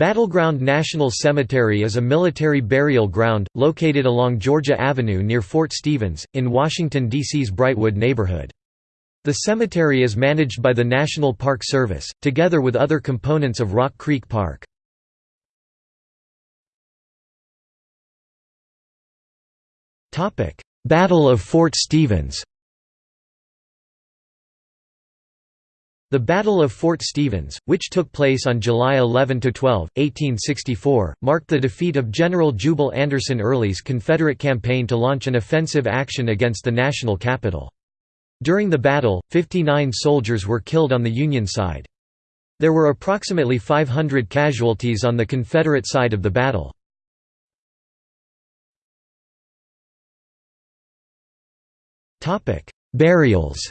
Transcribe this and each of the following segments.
Battleground National Cemetery is a military burial ground, located along Georgia Avenue near Fort Stevens, in Washington, D.C.'s Brightwood neighborhood. The cemetery is managed by the National Park Service, together with other components of Rock Creek Park. Battle of Fort Stevens The Battle of Fort Stevens, which took place on July 11–12, 1864, marked the defeat of General Jubal Anderson Early's Confederate campaign to launch an offensive action against the national capital. During the battle, 59 soldiers were killed on the Union side. There were approximately 500 casualties on the Confederate side of the battle. Burials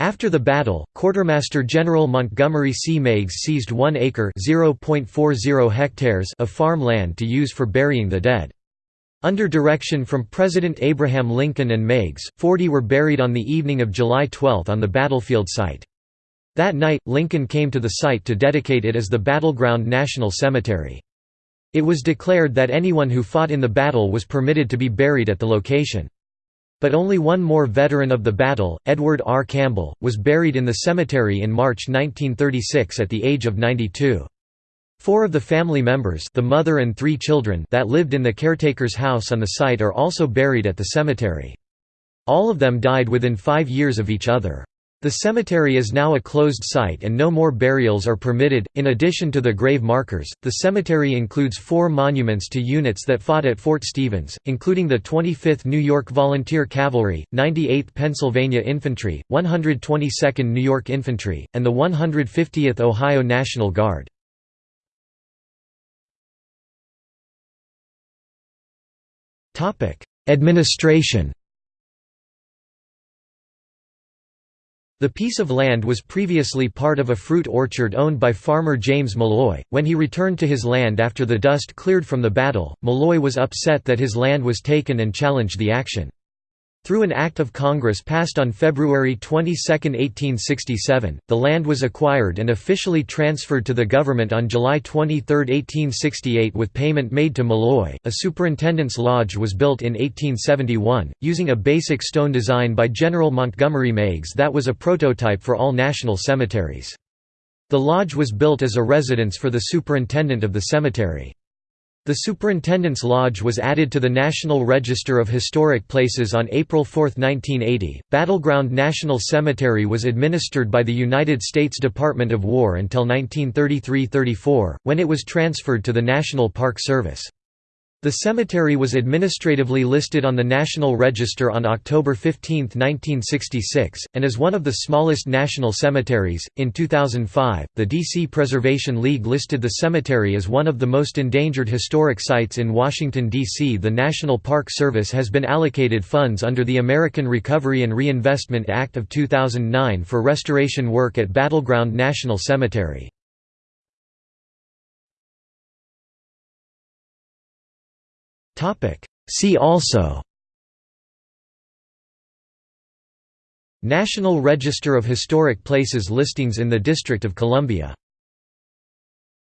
After the battle, Quartermaster General Montgomery C. Meigs seized one acre hectares of farm land to use for burying the dead. Under direction from President Abraham Lincoln and Meigs, 40 were buried on the evening of July 12 on the battlefield site. That night, Lincoln came to the site to dedicate it as the Battleground National Cemetery. It was declared that anyone who fought in the battle was permitted to be buried at the location. But only one more veteran of the battle, Edward R. Campbell, was buried in the cemetery in March 1936 at the age of 92. Four of the family members the mother and three children that lived in the caretaker's house on the site are also buried at the cemetery. All of them died within five years of each other. The cemetery is now a closed site and no more burials are permitted. In addition to the grave markers, the cemetery includes four monuments to units that fought at Fort Stevens, including the 25th New York Volunteer Cavalry, 98th Pennsylvania Infantry, 122nd New York Infantry, and the 150th Ohio National Guard. Administration The piece of land was previously part of a fruit orchard owned by farmer James Malloy. When he returned to his land after the dust cleared from the battle, Malloy was upset that his land was taken and challenged the action. Through an Act of Congress passed on February 22, 1867, the land was acquired and officially transferred to the government on July 23, 1868 with payment made to Malloy. A superintendent's lodge was built in 1871, using a basic stone design by General Montgomery Meigs that was a prototype for all national cemeteries. The lodge was built as a residence for the superintendent of the cemetery. The Superintendent's Lodge was added to the National Register of Historic Places on April 4, 1980. Battleground National Cemetery was administered by the United States Department of War until 1933 34, when it was transferred to the National Park Service. The cemetery was administratively listed on the National Register on October 15, 1966, and is one of the smallest national cemeteries. In 2005, the DC Preservation League listed the cemetery as one of the most endangered historic sites in Washington, D.C. The National Park Service has been allocated funds under the American Recovery and Reinvestment Act of 2009 for restoration work at Battleground National Cemetery. See also National Register of Historic Places listings in the District of Columbia